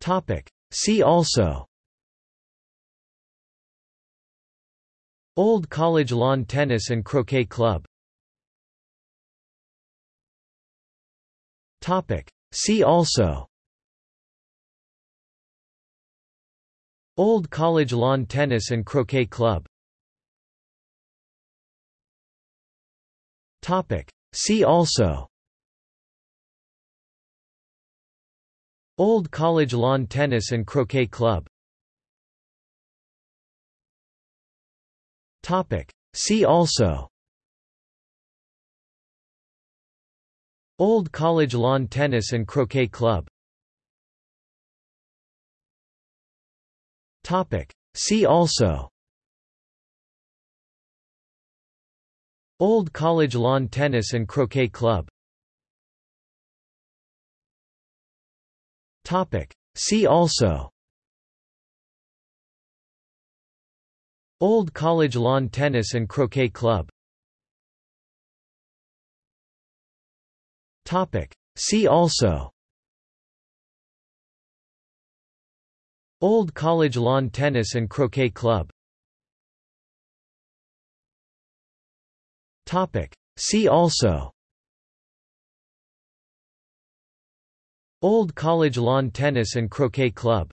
Topic. See also Old College Lawn Tennis and Croquet Club Topic. See also Old College Lawn Tennis and Croquet Club Topic. See also Old College Lawn Tennis and Croquet Club. Topic. See also. Old College Lawn Tennis and Croquet Club. Topic. See also. Old College Lawn Tennis and Croquet Club See also. Old College Lawn Tennis and Croquet Club. Topic. See also. Old College Lawn Tennis and Croquet Club. Topic. See also Old College Lawn Tennis and Croquet Club.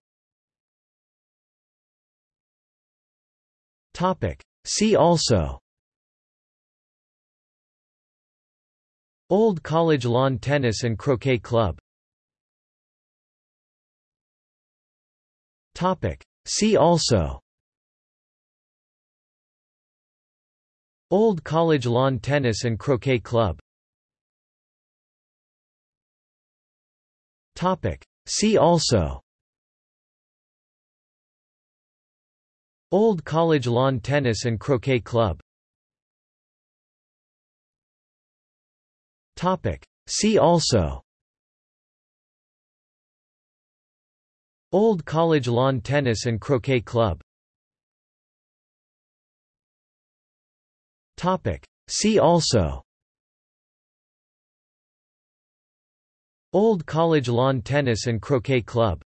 See also. Old College Lawn Tennis and Croquet Club. See also. Old College Lawn Tennis and Croquet Club Topic. See also Old College Lawn Tennis and Croquet Club Topic. See also Old College Lawn Tennis and Croquet Club Topic. See also Old College Lawn Tennis and Croquet Club.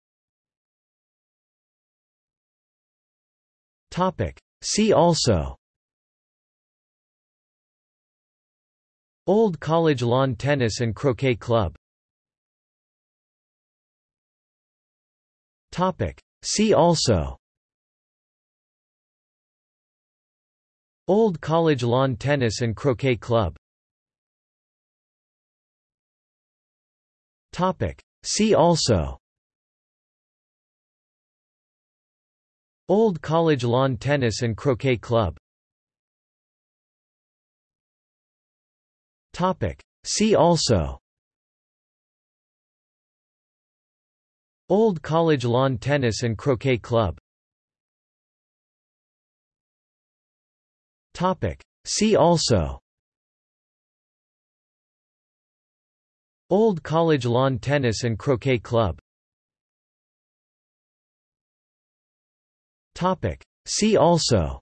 Topic. See also. Old College Lawn Tennis and Croquet Club. Topic. See also. Old College Lawn Tennis and Croquet Club See also. Old College Lawn Tennis and Croquet Club. Topic. See also. Old College Lawn Tennis and Croquet Club. Topic. See also Old College Lawn Tennis and Croquet Club. Topic. See also.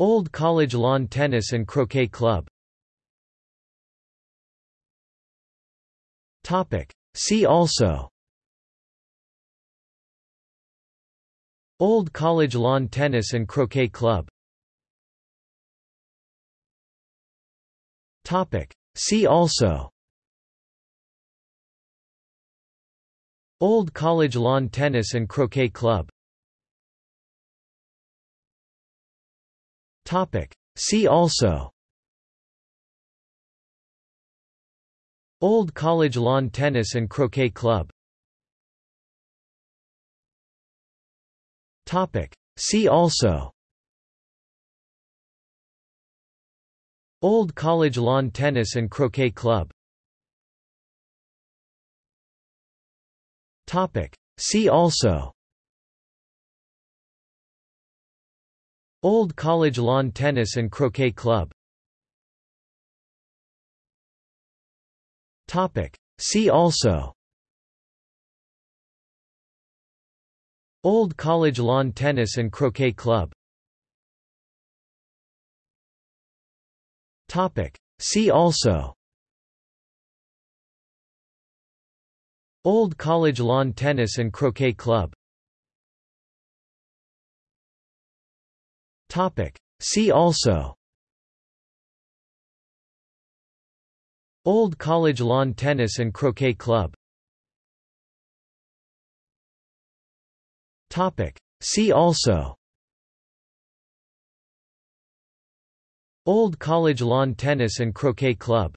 Old College Lawn Tennis and Croquet Club. Topic. See also. Old College Lawn Tennis and Croquet Club Topic. See also Old College Lawn Tennis and Croquet Club Topic. See also Old College Lawn Tennis and Croquet Club Topic. See also Old College Lawn Tennis and Croquet Club. See also. Old College Lawn Tennis and Croquet Club. See also. Old College Lawn Tennis and Croquet Club See also. Old College Lawn Tennis and Croquet Club. See also. Old College Lawn Tennis and Croquet Club. See also Old College Lawn Tennis and Croquet Club